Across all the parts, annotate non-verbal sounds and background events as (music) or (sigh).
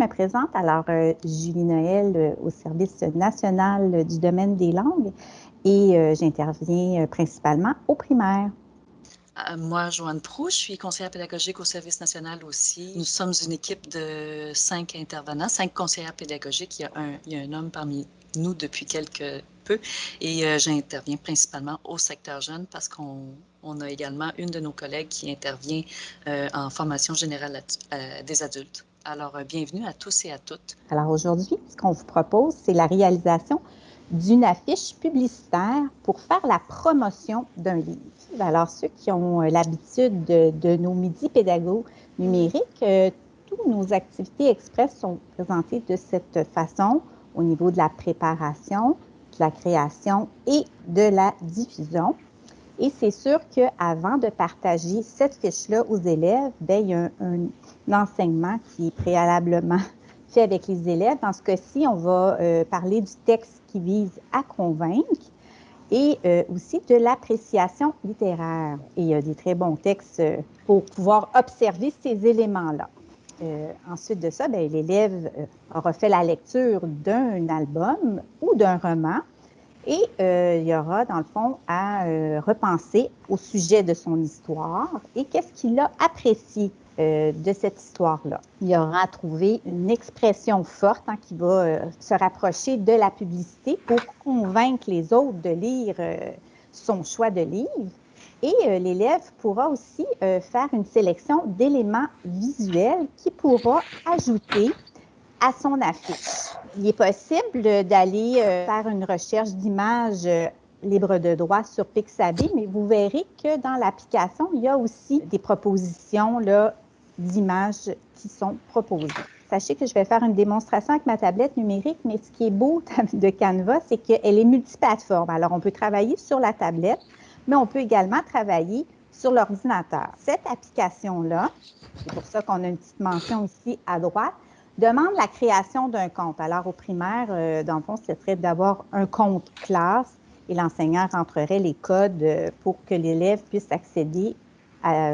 me présente. Alors, euh, Julie Noël euh, au service national du domaine des langues et euh, j'interviens principalement au primaire. Moi, Joanne Prou, je suis conseillère pédagogique au service national aussi. Nous sommes une équipe de cinq intervenants, cinq conseillères pédagogiques. Il y a un, homme parmi nous depuis quelques peu et j'interviens principalement au secteur jeune parce qu'on on a également une de nos collègues qui intervient en formation générale des adultes. Alors, euh, bienvenue à tous et à toutes. Alors aujourd'hui, ce qu'on vous propose, c'est la réalisation d'une affiche publicitaire pour faire la promotion d'un livre. Alors, ceux qui ont euh, l'habitude de, nos midis pédagogues numériques, euh, toutes nos activités express sont présentées de cette façon au niveau de la préparation, de la création et de la diffusion. Et c'est sûr qu'avant de partager cette fiche-là aux élèves, bien, il y a un, enseignement qui est préalablement (laughs) fait avec les élèves. Dans ce cas-ci, on va euh, parler du texte qui vise à convaincre et euh, aussi de l'appréciation littéraire. Et il y a des très bons textes euh, pour pouvoir observer ces éléments-là. ensuite de ça, ben, l'élève aura fait la lecture d'un album ou d'un roman et euh, il y aura, dans le fond, à euh, repenser au sujet de son histoire et qu'est-ce qu'il a apprécié euh, de cette histoire-là. Il y aura à trouver une expression forte hein, qui va se rapprocher de la publicité pour convaincre les autres de lire son choix de livre. Et l'élève pourra aussi faire une sélection d'éléments visuels qui pourra ajouter à son affiche. Il est possible d'aller euh, faire une recherche d'images euh, libres de droit sur Pixabay, mais vous verrez que dans l'application, il y a aussi des propositions d'images qui sont proposées. Sachez que je vais faire une démonstration avec ma tablette numérique, mais ce qui est beau (laughs) de Canva, c'est qu'elle est multiplateforme. Alors, on peut travailler sur la tablette, mais on peut également travailler sur l'ordinateur. Cette application-là, c'est pour ça qu'on a une petite mention ici à droite, demande la création d'un compte. Alors, au primaire, euh, dans le fond, ce serait d'avoir un compte classe et l'enseignant rentrerait les codes euh, pour que l'élève puisse accéder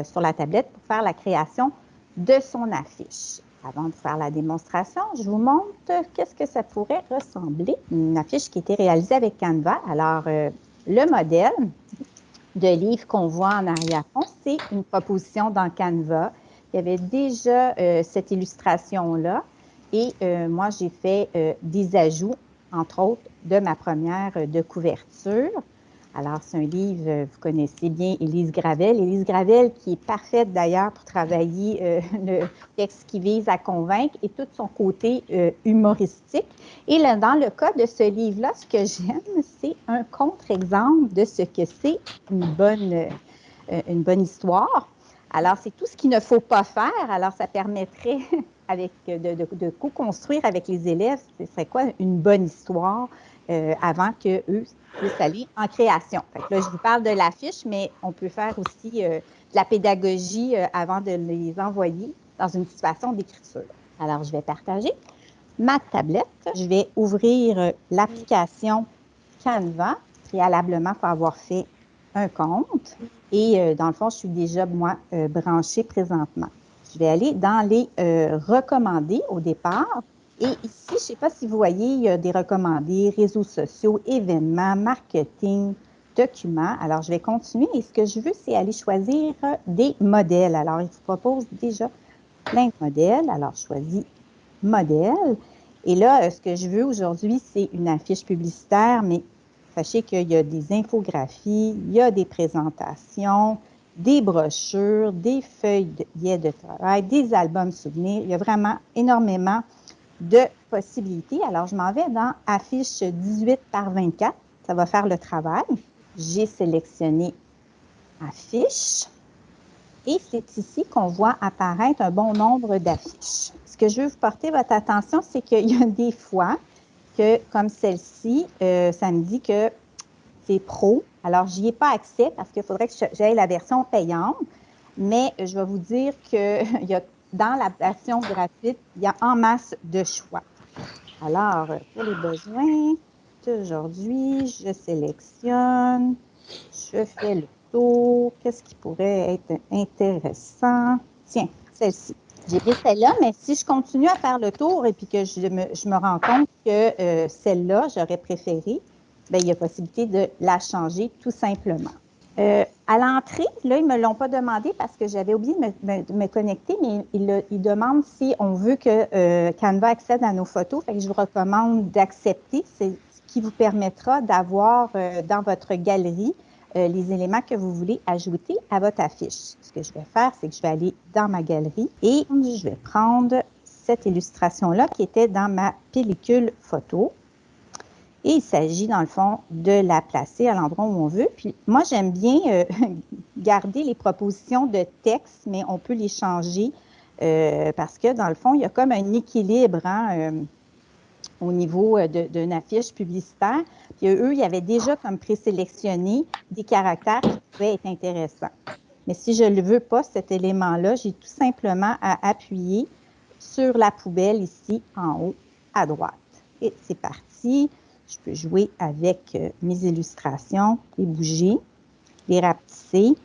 sur la tablette pour faire la création de son affiche. Avant de faire la démonstration, je vous montre qu'est-ce que ça pourrait ressembler. Une affiche qui a été réalisée avec Canva. Alors, euh, le modèle de livre qu'on voit en arrière-fond, c'est une proposition dans Canva. Il y avait déjà cette illustration-là. Et euh, moi, j'ai fait euh, des ajouts, entre autres, de ma première euh, de couverture. Alors, c'est un livre, vous connaissez bien Élise Gravel. Élise Gravel qui est parfaite d'ailleurs pour travailler (laughs) le texte qui vise à convaincre et tout son côté humoristique. Et là, dans le cas de ce livre-là, ce que j'aime, c'est un contre-exemple de ce que c'est une bonne, une bonne histoire. Alors, c'est tout ce qu'il ne faut pas faire. Alors, ça permettrait avec, de, de, co-construire avec les élèves, ce serait quoi une bonne histoire euh, avant qu'eux puissent aller en création? là, je vous parle de l'affiche, mais on peut faire aussi euh, de la pédagogie euh, avant de les envoyer dans une situation d'écriture. Alors, je vais partager ma tablette. Je vais ouvrir l'application Canva. Préalablement, pour avoir fait un compte. Et dans le fond, je suis déjà, moi, branchée présentement. Je vais aller dans les euh, recommandés au départ. Et ici, je ne sais pas si vous voyez, il y a des recommandés, réseaux sociaux, événements, marketing, documents. Alors, je vais continuer et ce que je veux, c'est aller choisir des modèles. Alors, il vous propose déjà plein de modèles. Alors, je choisis modèle. Et là, euh, ce que je veux aujourd'hui, c'est une affiche publicitaire, mais sachez qu'il y a des infographies, il y a des présentations, des brochures, des feuilles de, de travail, des albums souvenirs. Il y a vraiment énormément de possibilités. Alors, je m'en vais dans affiche 18 par 24. Ça va faire le travail. J'ai sélectionné affiche. Et c'est ici qu'on voit apparaître un bon nombre d'affiches. Ce que je veux vous porter votre attention, c'est qu'il y a des fois que, comme celle-ci, euh, ça me dit que c'est pro. Alors, je n'y ai pas accès parce qu'il faudrait que j'aille la version payante. Mais je vais vous dire que (laughs) y a, dans la version gratuite, il y a en masse de choix. Alors, pour les besoins d'aujourd'hui, je sélectionne, je fais le tour. Qu'est-ce qui pourrait être intéressant? Tiens, celle-ci. J'ai pris celle-là, mais si je continue à faire le tour et puis que je me, rends compte que euh, celle-là, j'aurais préféré, bien, il y a possibilité de la changer tout simplement. Euh, à l'entrée, là, ils ne me l'ont pas demandé parce que j'avais oublié de me, connecter, mais ils, demandent si on veut que euh, Canva accède à nos photos. Je vous recommande d'accepter. C'est ce qui vous permettra d'avoir dans votre galerie euh, les éléments que vous voulez ajouter à votre affiche. Ce que je vais faire, c'est que je vais aller dans ma galerie et je vais prendre cette illustration-là qui était dans ma pellicule photo. Et il s'agit, dans le fond, de la placer à l'endroit où on veut. Puis moi, j'aime bien euh, (laughs) garder les propositions de texte, mais on peut les changer euh, parce que, dans le fond, il y a comme un équilibre hein, au niveau d'une affiche publicitaire. Puis eux, ils avaient déjà comme présélectionné des caractères qui pouvaient être intéressants. Mais si je ne veux pas, cet élément-là, j'ai tout simplement à appuyer sur la poubelle ici en haut à droite. Et c'est parti. Je peux jouer avec euh, mes illustrations, les bouger, les rapetisser.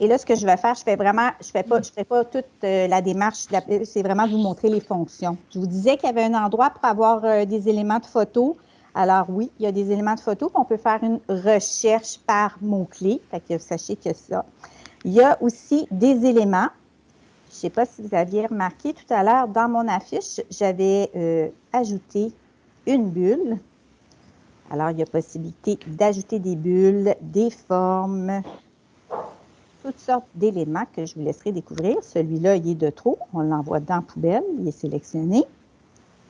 Et là, ce que je vais faire, je fais vraiment, je fais pas, je fais pas toute euh, la démarche, c'est vraiment vous montrer les fonctions. Je vous disais qu'il y avait un endroit pour avoir euh, des éléments de photo. Alors oui, il y a des éléments de photo, on peut faire une recherche par mots-clés, fait que sachez que ça. Il y a aussi des éléments. Je ne sais pas si vous aviez remarqué tout à l'heure, dans mon affiche, j'avais ajouté une bulle. Alors, il y a possibilité d'ajouter des bulles, des formes, toutes sortes d'éléments que je vous laisserai découvrir. Celui-là, il est de trop. On l'envoie dans poubelle. Il est sélectionné.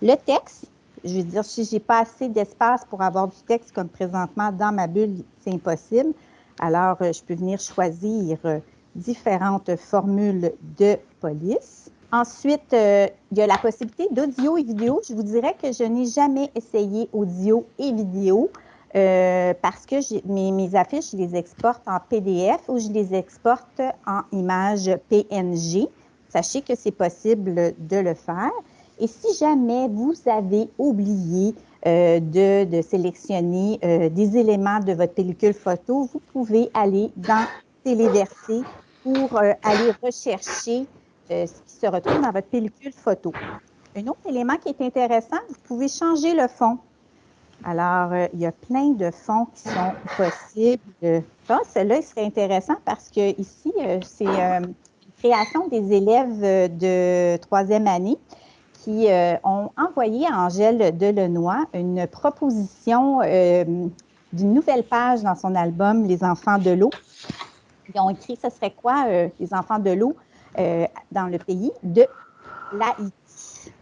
Le texte, je veux dire, si je n'ai pas assez d'espace pour avoir du texte comme présentement dans ma bulle, c'est impossible. Alors, euh, je peux venir choisir euh, différentes formules de police. Ensuite, euh, il y a la possibilité d'audio et vidéo. Je vous dirais que je n'ai jamais essayé audio et vidéo parce que mes, affiches, je les exporte en PDF ou je les exporte en image PNG. Sachez que c'est possible de le faire. Et si jamais vous avez oublié euh, de, sélectionner euh, des éléments de votre pellicule photo, vous pouvez aller dans Téléverser pour euh, aller rechercher se retrouve dans votre pellicule photo. Un autre élément qui est intéressant, vous pouvez changer le fond. Alors, il y a plein de fonds qui sont possibles. Que celui-là, il serait intéressant parce que ici, c'est une création des élèves de troisième année qui euh, ont envoyé à Angèle Delenoy une proposition euh, d'une nouvelle page dans son album Les enfants de l'eau. Ils ont écrit ce serait quoi, euh, les enfants de l'eau? Dans le pays de l'Haïti.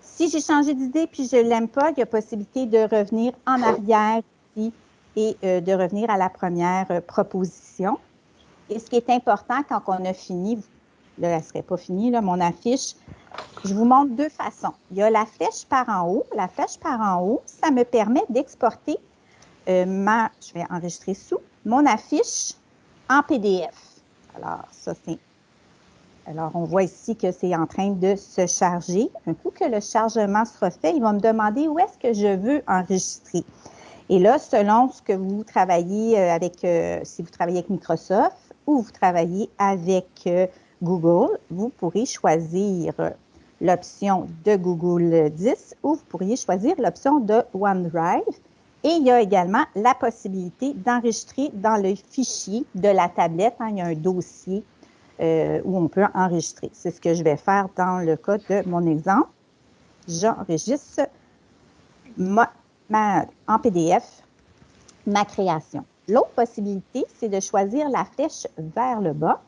Si j'ai changé d'idée puis je ne l'aime pas, il y a possibilité de revenir en arrière ici et de revenir à la première proposition. Et ce qui est important quand on a fini, là, elle ne serait pas finie, là, mon affiche, je vous montre deux façons. Il y a la flèche par en haut. La flèche par en haut, ça me permet d'exporter euh, ma, je vais enregistrer sous, mon affiche en PDF. Alors, ça c'est, alors on voit ici que c'est en train de se charger. Un coup que le chargement sera fait, il va me demander où est-ce que je veux enregistrer. Et là, selon ce que vous travaillez euh, avec, euh, si vous travaillez avec Microsoft ou vous travaillez avec Google, vous pourrez choisir l'option de Google 10 ou vous pourriez choisir l'option de OneDrive. Et il y a également la possibilité d'enregistrer dans le fichier de la tablette. Hein, il y a un dossier euh, où on peut enregistrer. C'est ce que je vais faire dans le cas de mon exemple. J'enregistre en PDF ma création. L'autre possibilité, c'est de choisir la flèche vers le bas.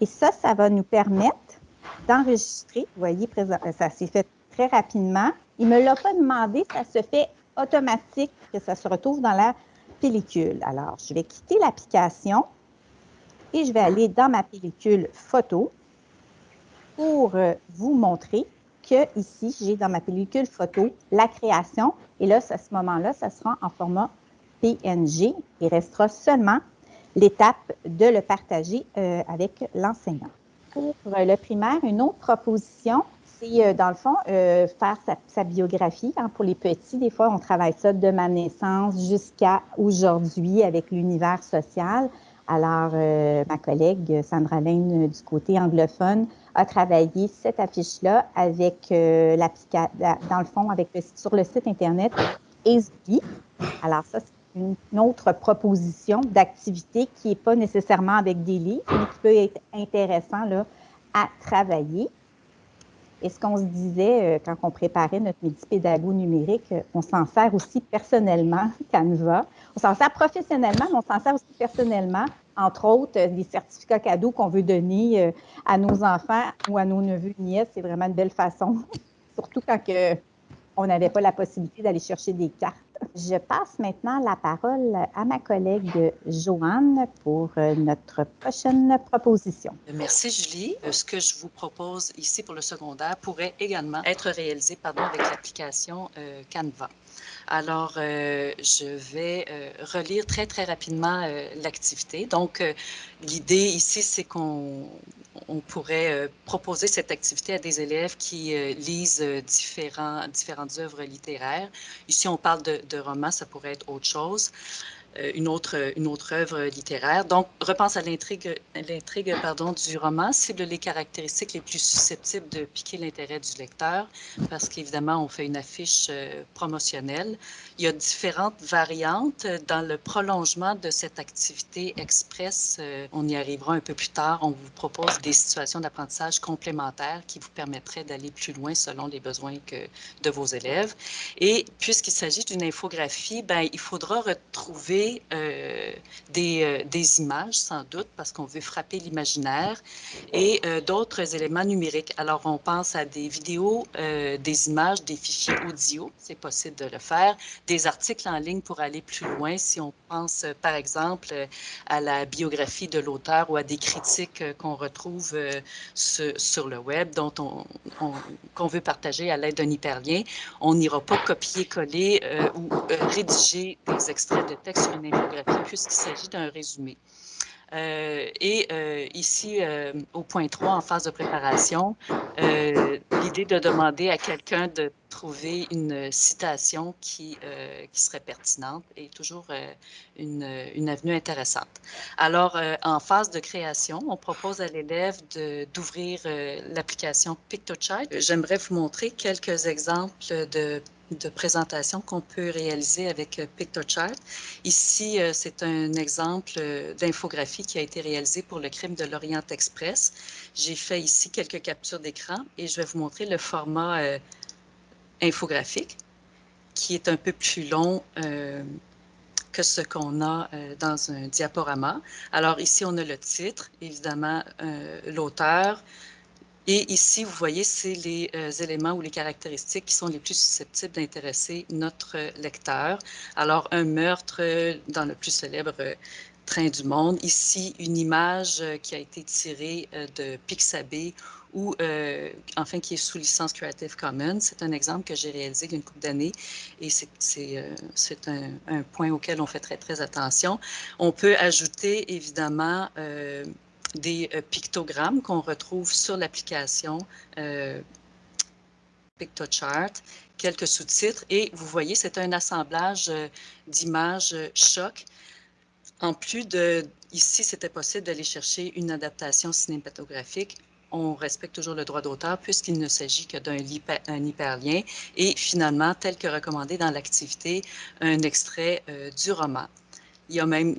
Et ça, ça va nous permettre d'enregistrer. Vous voyez, ça s'est fait très rapidement. Il ne me l'a pas demandé, ça se fait automatique que ça se retrouve dans la pellicule. Alors, je vais quitter l'application et je vais aller dans ma pellicule photo pour euh, vous montrer que ici, j'ai dans ma pellicule photo la création. Et là, à ce moment-là, ça sera en format PNG. Il restera seulement l'étape de le partager euh, avec l'enseignant pour le primaire, une autre proposition, c'est euh, dans le fond euh, faire sa, biographie. Hein, pour les petits, des fois, on travaille ça de ma naissance jusqu'à aujourd'hui avec l'univers social. Alors, ma collègue Sandra Lane du côté anglophone a travaillé cette affiche-là avec l'application, dans le fond, avec sur le site Internet ESBI. Alors, ça, c'est une autre proposition d'activité qui n'est pas nécessairement avec des livres, mais qui peut être intéressant là, à travailler. Et ce qu'on se disait euh, quand on préparait notre midi pédago numérique, euh, on s'en sert aussi personnellement, (laughs) Canva. On s'en sert professionnellement, mais on s'en sert aussi personnellement. Entre autres, euh, des certificats cadeaux qu'on veut donner à nos enfants ou à nos neveux nièces, c'est vraiment une belle façon. (laughs) Surtout quand on n'avait pas la possibilité d'aller chercher des cartes. Je passe maintenant la parole à ma collègue Joanne pour euh, notre prochaine proposition. Merci Julie. Euh, ce que je vous propose ici pour le secondaire pourrait également être réalisé pardon, avec l'application euh, Canva. Alors, je vais relire très, très rapidement l'activité. Donc, l'idée ici, c'est qu'on on pourrait euh, proposer cette activité à des élèves qui euh, lisent euh, différents, différentes œuvres littéraires. Ici, on parle de, de romans, ça pourrait être autre chose. Euh, une autre, une autre œuvre littéraire. Donc, repense à l'intrigue, du roman, cible les caractéristiques les plus susceptibles de piquer l'intérêt du lecteur, parce qu'évidemment, on fait une affiche euh, promotionnelle. Il y a différentes variantes dans le prolongement de cette activité express. Euh, on y arrivera un peu plus tard. On vous propose des situations d'apprentissage complémentaires qui vous permettraient d'aller plus loin selon les besoins que, de vos élèves. Et puisqu'il s'agit d'une infographie, ben, il faudra retrouver euh, des, euh, des, images, sans doute, parce qu'on veut frapper l'imaginaire, et euh, d'autres éléments numériques. Alors, on pense à des vidéos, des images, des fichiers audio, c'est possible de le faire, des articles en ligne pour aller plus loin, si on pense, par exemple, à la biographie de l'auteur ou à des critiques qu'on retrouve sur, le web, dont on, qu'on veut partager à l'aide d'un hyperlien. On n'ira pas copier-coller ou rédiger des extraits de texte une infographie puisqu'il s'agit d'un résumé. Euh, et euh, ici, euh, au point 3, en phase de préparation, l'idée de demander à quelqu'un de trouver une citation qui, qui serait pertinente est toujours une, une, avenue intéressante. Alors, en phase de création, on propose à l'élève d'ouvrir l'application PictoChart. J'aimerais vous montrer quelques exemples de de présentation qu'on peut réaliser avec euh, PictoChart. Ici, euh, c'est un exemple euh, d'infographie qui a été réalisé pour le crime de l'Orient Express. J'ai fait ici quelques captures d'écran et je vais vous montrer le format infographique qui est un peu plus long que ce qu'on a dans un diaporama. Alors ici, on a le titre, évidemment, l'auteur, et ici, vous voyez, c'est les euh, éléments ou les caractéristiques qui sont les plus susceptibles d'intéresser notre lecteur. Alors, un meurtre dans le plus célèbre train du monde. Ici, une image qui a été tirée euh, de Pixabay ou euh, enfin qui est sous licence Creative Commons. C'est un exemple que j'ai réalisé il y a une couple d'années et c'est un, point auquel on fait très, très attention. On peut ajouter évidemment des euh, pictogrammes qu'on retrouve sur l'application euh, PictoChart, quelques sous-titres et vous voyez, c'est un assemblage euh, d'images choc. En plus de, ici, c'était possible d'aller chercher une adaptation cinématographique. On respecte toujours le droit d'auteur puisqu'il ne s'agit que d'un hyperlien et finalement, tel que recommandé dans l'activité, un extrait du roman. Il y a même,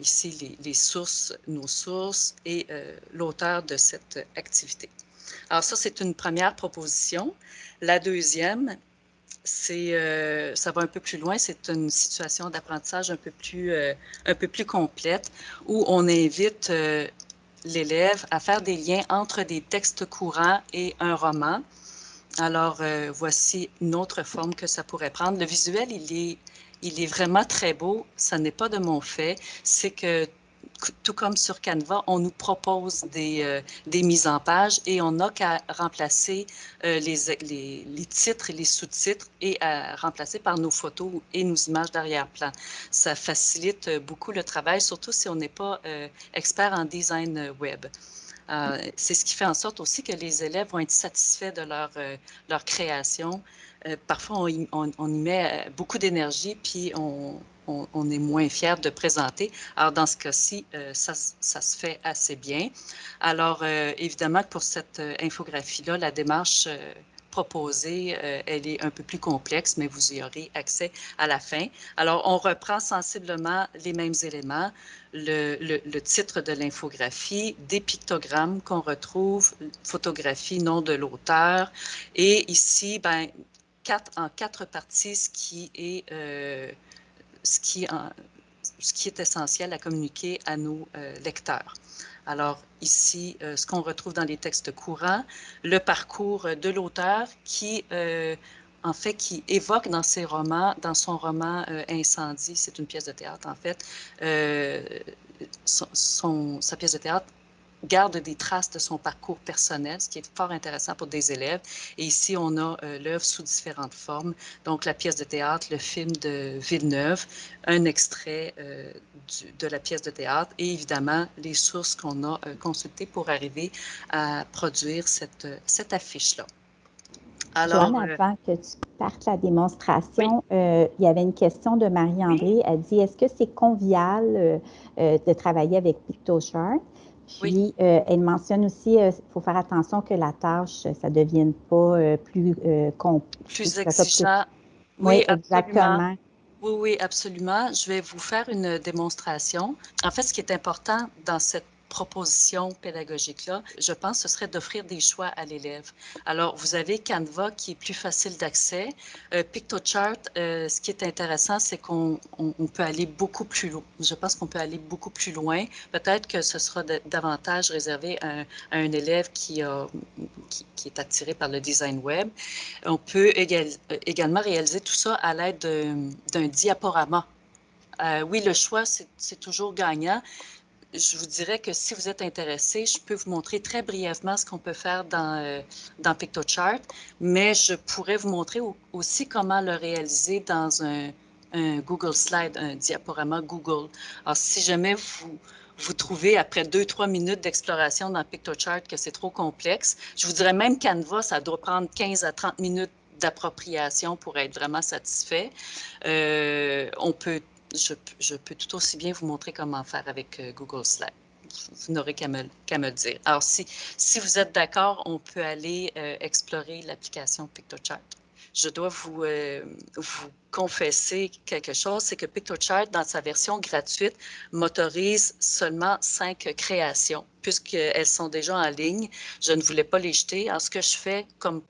ici, les, sources, nos sources et euh, l'auteur de cette activité. Alors ça, c'est une première proposition. La deuxième, euh, ça va un peu plus loin, c'est une situation d'apprentissage un peu plus, euh, un peu plus complète où on invite l'élève à faire des liens entre des textes courants et un roman. Alors, voici une autre forme que ça pourrait prendre. Le visuel, il est il est vraiment très beau. Ça n'est pas de mon fait. C'est que tout comme sur Canva, on nous propose des, euh, des mises en page et on n'a qu'à remplacer euh, les, les, titres et les sous-titres et à remplacer par nos photos et nos images d'arrière-plan. Ça facilite beaucoup le travail, surtout si on n'est pas euh, expert en design web. C'est ce qui fait en sorte aussi que les élèves vont être satisfaits de leur, leur création euh, parfois, on y, met euh, beaucoup d'énergie, puis on, est moins fier de présenter. Alors, dans ce cas-ci, ça, ça, se fait assez bien. Alors, évidemment, pour cette infographie-là, la démarche proposée, elle est un peu plus complexe, mais vous y aurez accès à la fin. Alors, on reprend sensiblement les mêmes éléments, le, titre de l'infographie, des pictogrammes qu'on retrouve, photographie, nom de l'auteur, et ici, ben, quatre, en quatre parties, ce qui est, euh, ce qui, ce qui est essentiel à communiquer à nos euh, lecteurs. Alors ici, euh, ce qu'on retrouve dans les textes courants, le parcours de l'auteur qui en fait, qui évoque dans ses romans, dans son roman Incendie, c'est une pièce de théâtre en fait, son, sa pièce de théâtre garde des traces de son parcours personnel, ce qui est fort intéressant pour des élèves. Et ici, on a euh, l'œuvre sous différentes formes. Donc, la pièce de théâtre, le film de Villeneuve, un extrait de la pièce de théâtre et évidemment les sources qu'on a consultées pour arriver à produire cette, cette affiche-là. Alors, Joanne, euh, avant que tu partes la démonstration, euh, il y avait une question de Marie-André. Elle dit Est-ce que c'est convivial euh, de travailler avec PictoChart Puis, elle mentionne aussi il faut faire attention que la tâche, ça ne devienne pas plus compliqué. Plus exigeant. Oui, exactement. Oui, oui, absolument. Je vais vous faire une démonstration. En fait, ce qui est important dans cette proposition pédagogique-là, je pense, ce serait d'offrir des choix à l'élève. Alors, vous avez Canva qui est plus facile d'accès. Euh, PictoChart, euh, ce qui est intéressant, c'est qu'on peut aller beaucoup plus loin. Je pense qu'on peut aller beaucoup plus loin. Peut-être que ce sera davantage réservé à, un élève qui, qui, est attiré par le design web. On peut également réaliser tout ça à l'aide d'un diaporama. Euh, oui, le choix, c'est toujours gagnant je vous dirais que si vous êtes intéressé, je peux vous montrer très brièvement ce qu'on peut faire dans, euh, PictoChart, mais je pourrais vous montrer aussi comment le réaliser dans un, Google Slide, un diaporama Google. Alors, si jamais vous, vous trouvez après deux, trois minutes d'exploration dans PictoChart que c'est trop complexe, je vous dirais même Canva, ça doit prendre 15 à 30 minutes d'appropriation pour être vraiment satisfait. Euh, on peut je, peux tout aussi bien vous montrer comment faire avec euh, Google Slide. Vous n'aurez qu'à me, dire. Alors, si, vous êtes d'accord, on peut aller euh, explorer l'application PictoChart. Je dois vous, euh, vous confesser quelque chose, c'est que PictoChart, dans sa version gratuite, motorise seulement cinq créations, puisqu'elles sont déjà en ligne. Je ne voulais pas les jeter. Alors, ce que je fais, comme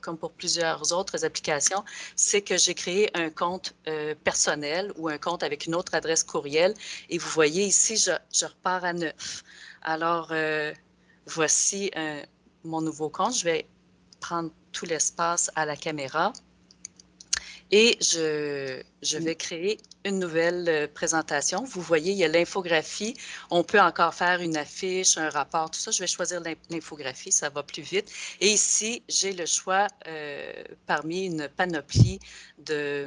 comme pour plusieurs autres applications, c'est que j'ai créé un compte euh, personnel ou un compte avec une autre adresse courriel. Et vous voyez ici, je, repars à neuf. Alors, euh, voici euh, mon nouveau compte. Je vais prendre tout l'espace à la caméra. Et je, vais créer une nouvelle euh, présentation. Vous voyez, il y a l'infographie. On peut encore faire une affiche, un rapport, tout ça. Je vais choisir l'infographie, ça va plus vite. Et ici, j'ai le choix euh, parmi une panoplie de,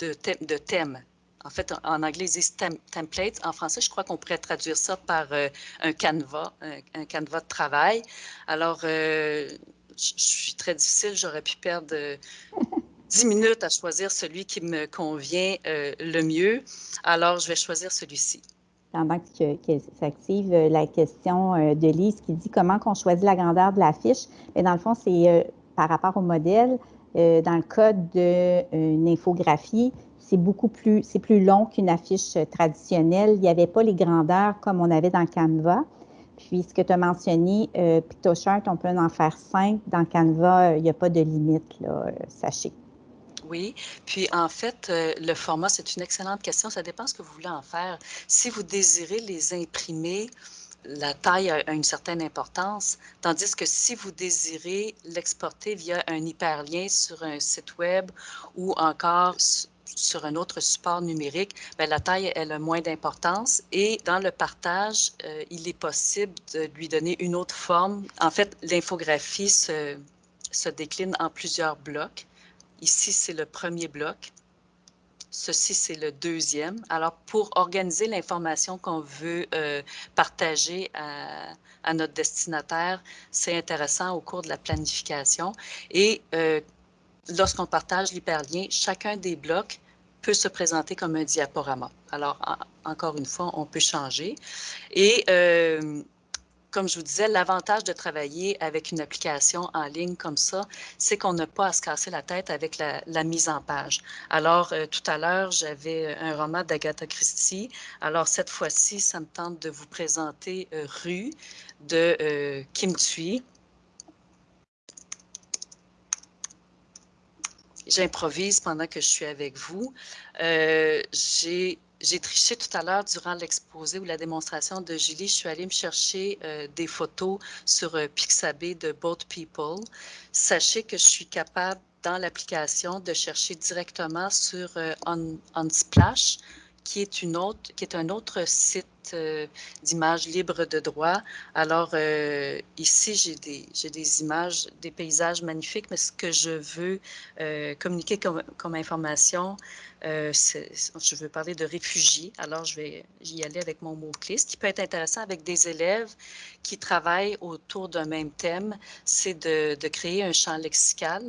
de, thèmes. En fait, en anglais, ils disent template. En français, je crois qu'on pourrait traduire ça par euh, un canevas, un, canevas de travail. Alors, je suis très difficile, j'aurais pu perdre 10 minutes à choisir celui qui me convient euh, le mieux. Alors, je vais choisir celui-ci. Pendant que, s'active euh, la question euh, de Lise qui dit comment qu'on choisit la grandeur de la fiche, mais dans le fond, c'est par rapport au modèle. dans le cas d'une infographie, c'est beaucoup plus, plus long qu'une affiche traditionnelle. Il n'y avait pas les grandeurs comme on avait dans Canva. Puis, ce que tu as mentionné, PictoChart, on peut en faire cinq. Dans Canva, il n'y a pas de limite, là, sachez. Oui, puis en fait, euh, le format, c'est une excellente question. Ça dépend ce que vous voulez en faire. Si vous désirez les imprimer, la taille a une certaine importance, tandis que si vous désirez l'exporter via un hyperlien sur un site web ou encore sur un autre support numérique, bien, la taille elle a moins d'importance et dans le partage, euh, il est possible de lui donner une autre forme. En fait, l'infographie se décline en plusieurs blocs. Ici, c'est le premier bloc. Ceci, c'est le deuxième. Alors, pour organiser l'information qu'on veut euh, partager à, notre destinataire, c'est intéressant au cours de la planification. Et euh, lorsqu'on partage l'hyperlien, chacun des blocs peut se présenter comme un diaporama. Alors, encore une fois, on peut changer. Et euh, comme je vous disais, l'avantage de travailler avec une application en ligne comme ça, c'est qu'on n'a pas à se casser la tête avec la, mise en page. Alors, euh, tout à l'heure, j'avais un roman d'Agatha Christie. Alors, cette fois-ci, ça me tente de vous présenter euh, Rue de Kim Thuy. j'improvise pendant que je suis avec vous. Euh, j'ai triché tout à l'heure durant l'exposé ou la démonstration de Julie. Je suis allée me chercher euh, des photos sur euh, Pixabay de Both People. Sachez que je suis capable dans l'application de chercher directement sur Unsplash qui est, une autre, qui est un autre site euh, d'images libres de droit. Alors, euh, ici, j'ai des, des images, des paysages magnifiques, mais ce que je veux euh, communiquer comme, comme information, je veux parler de réfugiés. Alors, je vais y aller avec mon mot-clé. Ce qui peut être intéressant avec des élèves qui travaillent autour d'un même thème, c'est de, de créer un champ lexical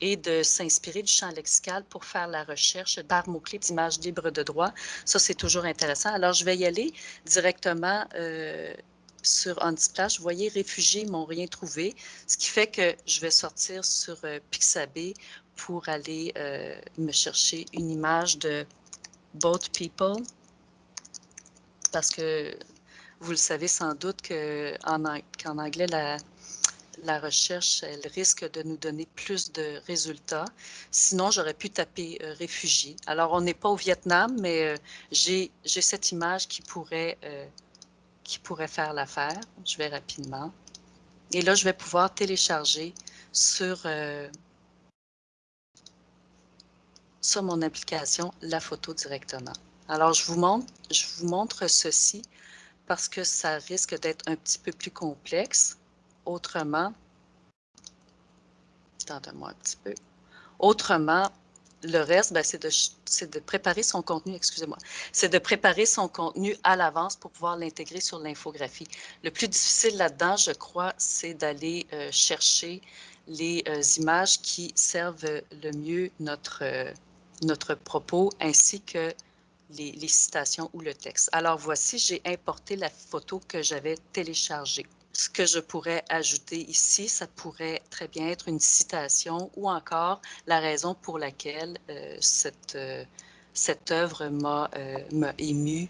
et de s'inspirer du champ lexical pour faire la recherche par mots-clés d'images libres de droit. Ça, c'est toujours intéressant. Alors, je vais y aller directement euh, sur Unsplash. Vous voyez, réfugiés m'ont rien trouvé, ce qui fait que je vais sortir sur euh, Pixabay pour aller euh, me chercher une image de Both People parce que vous le savez sans doute qu'en anglais, la, la recherche, elle risque de nous donner plus de résultats. Sinon, j'aurais pu taper euh, réfugiés. Alors, on n'est pas au Vietnam, mais euh, j'ai cette image qui pourrait, euh, qui pourrait faire l'affaire. Je vais rapidement. Et là, je vais pouvoir télécharger sur, sur mon application la photo directement. Alors, je vous montre, je vous montre ceci parce que ça risque d'être un petit peu plus complexe autrement, attendez-moi un petit peu, autrement, le reste, ben, c'est de, préparer son contenu, excusez-moi, c'est de préparer son contenu à l'avance pour pouvoir l'intégrer sur l'infographie. Le plus difficile là-dedans, je crois, c'est d'aller euh, chercher les euh, images qui servent le mieux notre, euh, notre propos ainsi que les citations ou le texte. Alors voici, j'ai importé la photo que j'avais téléchargée. Ce que je pourrais ajouter ici, ça pourrait très bien être une citation ou encore la raison pour laquelle euh, cette, euh, cette œuvre m'a euh, ému,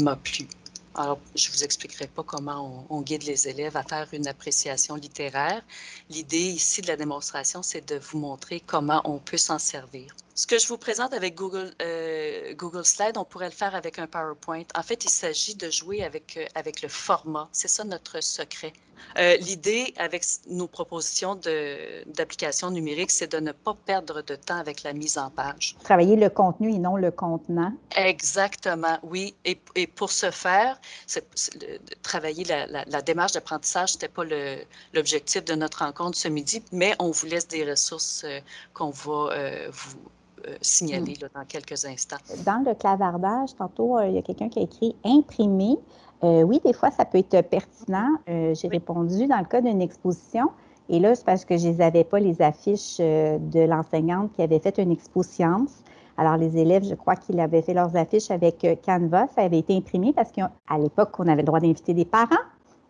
m'a plu. Alors, je ne vous expliquerai pas comment on, guide les élèves à faire une appréciation littéraire. L'idée ici de la démonstration, c'est de vous montrer comment on peut s'en servir. Ce que je vous présente avec Google, euh, Google Slide, on pourrait le faire avec un PowerPoint. En fait, il s'agit de jouer avec, euh, avec le format. C'est ça notre secret. Euh, l'idée avec nos propositions d'applications numériques, c'est de ne pas perdre de temps avec la mise en page. Travailler le contenu et non le contenant. Exactement, oui. Et, et pour ce faire, travailler la, la, démarche d'apprentissage, ce n'était pas l'objectif de notre rencontre ce midi, mais on vous laisse des ressources qu'on va vous euh, signaler hmm. dans quelques instants. Dans le clavardage, tantôt, euh, il y a quelqu'un qui a écrit imprimer. Euh, oui, des fois, ça peut être pertinent. J'ai répondu dans le cas d'une exposition. Et là, c'est parce que je n'avais pas les affiches de l'enseignante qui avait fait une exposition. Alors, les élèves, je crois qu'ils avaient fait leurs affiches avec Canva. Ça avait été imprimé parce qu'à l'époque, on avait le droit d'inviter des parents.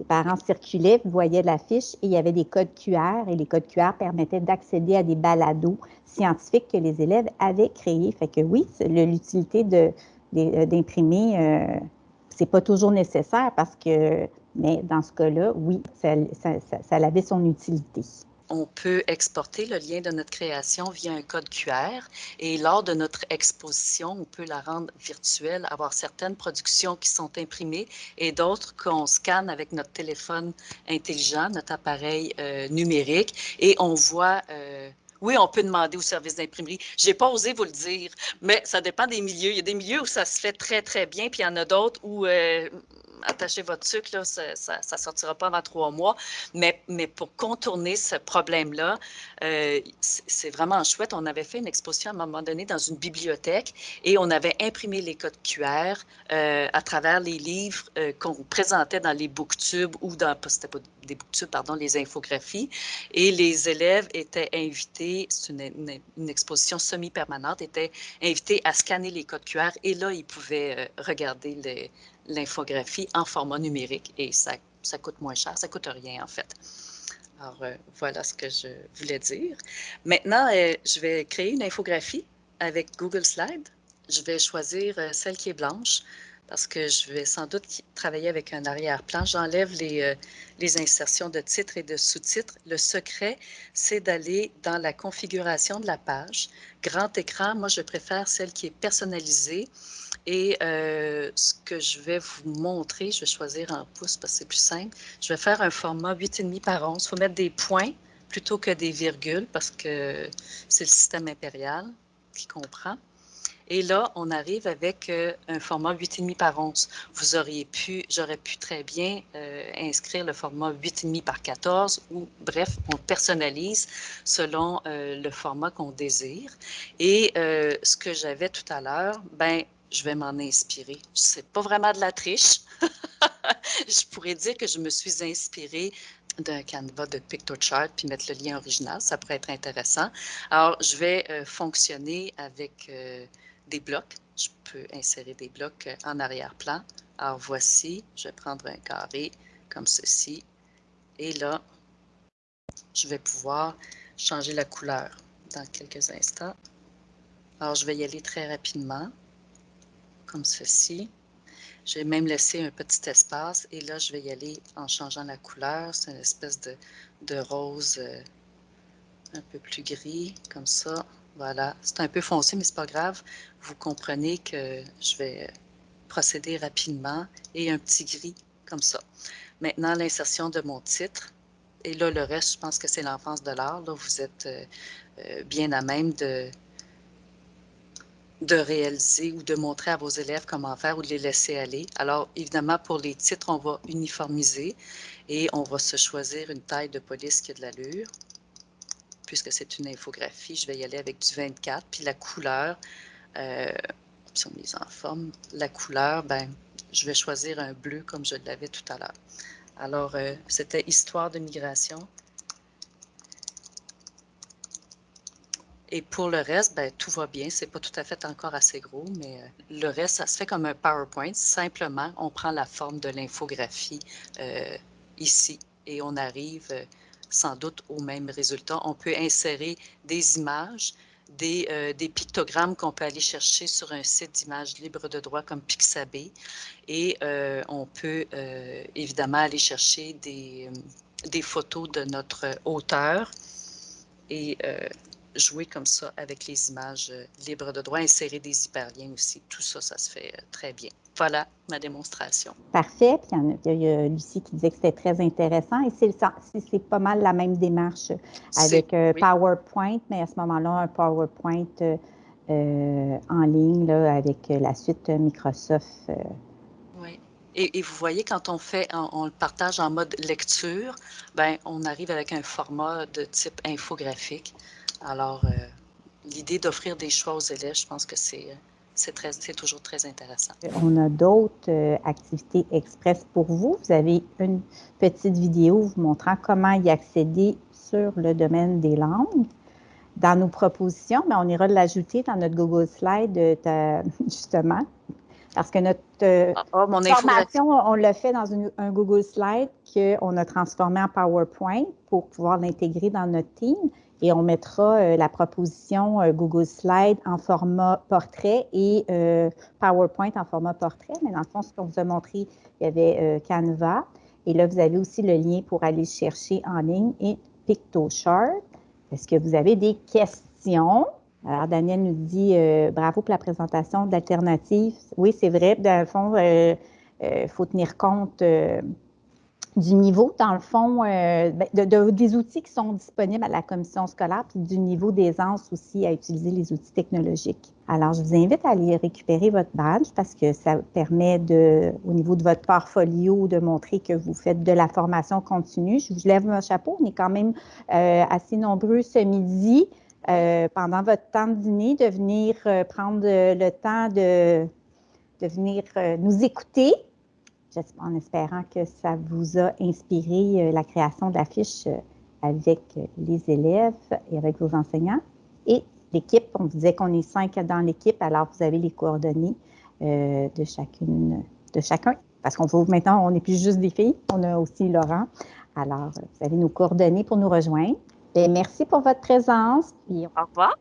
Les parents circulaient, voyaient l'affiche et il y avait des codes QR et les codes QR permettaient d'accéder à des balados scientifiques que les élèves avaient créés. Fait que oui, l'utilité euh, d'imprimer, euh, c'est pas toujours nécessaire parce que, mais dans ce cas-là, oui, ça, avait son utilité on peut exporter le lien de notre création via un code QR et lors de notre exposition, on peut la rendre virtuelle, avoir certaines productions qui sont imprimées et d'autres qu'on scanne avec notre téléphone intelligent, notre appareil euh, numérique et on voit euh, oui, on peut demander au service d'imprimerie. Je n'ai pas osé vous le dire, mais ça dépend des milieux. Il y a des milieux où ça se fait très, très bien, puis il y en a d'autres où euh, attachez votre sucre, là, ça ne sortira pas avant trois mois. Mais, mais pour contourner ce problème-là, euh, c'est vraiment chouette. On avait fait une exposition à un moment donné dans une bibliothèque et on avait imprimé les codes QR euh, à travers les livres euh, qu'on présentait dans les booktubes ou dans, des pardon, les infographies. Et les élèves étaient invités, c'est une, une, exposition semi-permanente, étaient invités à scanner les codes QR et là, ils pouvaient regarder les l'infographie en format numérique et ça, ça coûte moins cher, ça coûte rien en fait. Alors, euh, voilà ce que je voulais dire. Maintenant, euh, je vais créer une infographie avec Google Slide. Je vais choisir euh, celle qui est blanche parce que je vais sans doute travailler avec un arrière-plan. J'enlève les, les, insertions de titres et de sous-titres. Le secret, c'est d'aller dans la configuration de la page. Grand écran, moi, je préfère celle qui est personnalisée. Et euh, ce que je vais vous montrer, je vais choisir en pouces parce que c'est plus simple. Je vais faire un format 8,5 par 11. Il faut mettre des points plutôt que des virgules parce que c'est le système impérial qui comprend. Et là, on arrive avec euh, un format 8,5 par 11. Vous auriez pu, j'aurais pu très bien euh, inscrire le format 8,5 par 14 ou bref, on personnalise selon le format qu'on désire. Et ce que j'avais tout à l'heure, ben je vais m'en inspirer. C'est pas vraiment de la triche. (laughs) je pourrais dire que je me suis inspirée d'un canevas de PictoChart puis mettre le lien original. Ça pourrait être intéressant. Alors, je vais fonctionner avec des blocs. Je peux insérer des blocs euh, en arrière-plan. Alors voici, je vais prendre un carré comme ceci. Et là, je vais pouvoir changer la couleur dans quelques instants. Alors, je vais y aller très rapidement, comme ceci. Je vais même laisser un petit espace et là, je vais y aller en changeant la couleur. C'est une espèce de, de rose euh, un peu plus gris, comme ça. Voilà, c'est un peu foncé, mais c'est pas grave. Vous comprenez que je vais procéder rapidement et un petit gris comme ça. Maintenant, l'insertion de mon titre. Et là, le reste, je pense que c'est l'enfance de l'art. Là, vous êtes euh, euh, bien à même de, de réaliser ou de montrer à vos élèves comment faire ou de les laisser aller. Alors, évidemment, pour les titres, on va uniformiser et on va se choisir une taille de police qui a de l'allure puisque c'est une infographie, je vais y aller avec du 24. Puis la couleur, euh, option mise en forme, la couleur, ben, je vais choisir un bleu comme je l'avais tout à l'heure. Alors, euh, c'était Histoire de migration. Et pour le reste, ben, tout va bien. C'est pas tout à fait encore assez gros, mais euh, le reste, ça se fait comme un PowerPoint. Simplement, on prend la forme de l'infographie euh, ici et on arrive sans doute au même résultat. On peut insérer des images, des, euh, pictogrammes qu'on peut aller chercher sur un site d'images libres de droit comme Pixabay. Et euh, on peut euh, évidemment aller chercher des, des, photos de notre auteur et jouer comme ça avec les images libres de droit, insérer des hyperliens aussi. Tout ça, ça se fait très bien. Voilà ma démonstration. Parfait. Puis il y, a, Lucie qui disait que c'était très intéressant. Et c'est pas mal la même démarche avec euh, PowerPoint, mais à ce moment-là, un PowerPoint euh, en ligne là, avec la suite Microsoft. Euh. Oui. Et, vous voyez, quand on fait, on, le partage en mode lecture, ben, on arrive avec un format de type infographique. Alors, l'idée d'offrir des choix aux élèves, je pense que c'est c'est toujours très intéressant. On a d'autres euh, activités express pour vous. Vous avez une petite vidéo vous montrant comment y accéder sur le domaine des langues. Dans nos propositions, mais on ira l'ajouter dans notre Google Slide, euh, (laughs) justement, parce que notre euh, ah, ah, formation, on l'a fait dans un Google Slide qu'on a transformé en PowerPoint pour pouvoir l'intégrer dans notre team et on mettra euh, la proposition euh, Google Slide en format portrait et euh, PowerPoint en format portrait. Mais dans le fond, ce qu'on vous a montré, il y avait Canva. Et là, vous avez aussi le lien pour aller chercher en ligne et PictoChart. Est-ce que vous avez des questions? Alors, Daniel nous dit bravo pour la présentation d'alternatives. Oui, c'est vrai. Dans le fond, il faut tenir compte du niveau, dans le fond, euh, ben, des outils qui sont disponibles à la commission scolaire, puis du niveau d'aisance aussi à utiliser les outils technologiques. Alors, je vous invite à aller récupérer votre badge parce que ça permet de, au niveau de votre portfolio, de montrer que vous faites de la formation continue. Je vous lève mon chapeau. On est quand même euh, assez nombreux ce midi. Euh, pendant votre temps de dîner, de venir prendre le temps de, de venir nous écouter, en espérant que ça vous a inspiré euh, la création de euh, avec les élèves et avec vos enseignants. Et l'équipe, on disait qu'on est cinq dans l'équipe, alors vous avez les coordonnées euh, de chacune, de chacun. Parce qu'on maintenant, on n'est plus juste des filles, on a aussi Laurent. Alors, vous avez nos coordonnées pour nous rejoindre. Et merci pour votre présence. Au revoir.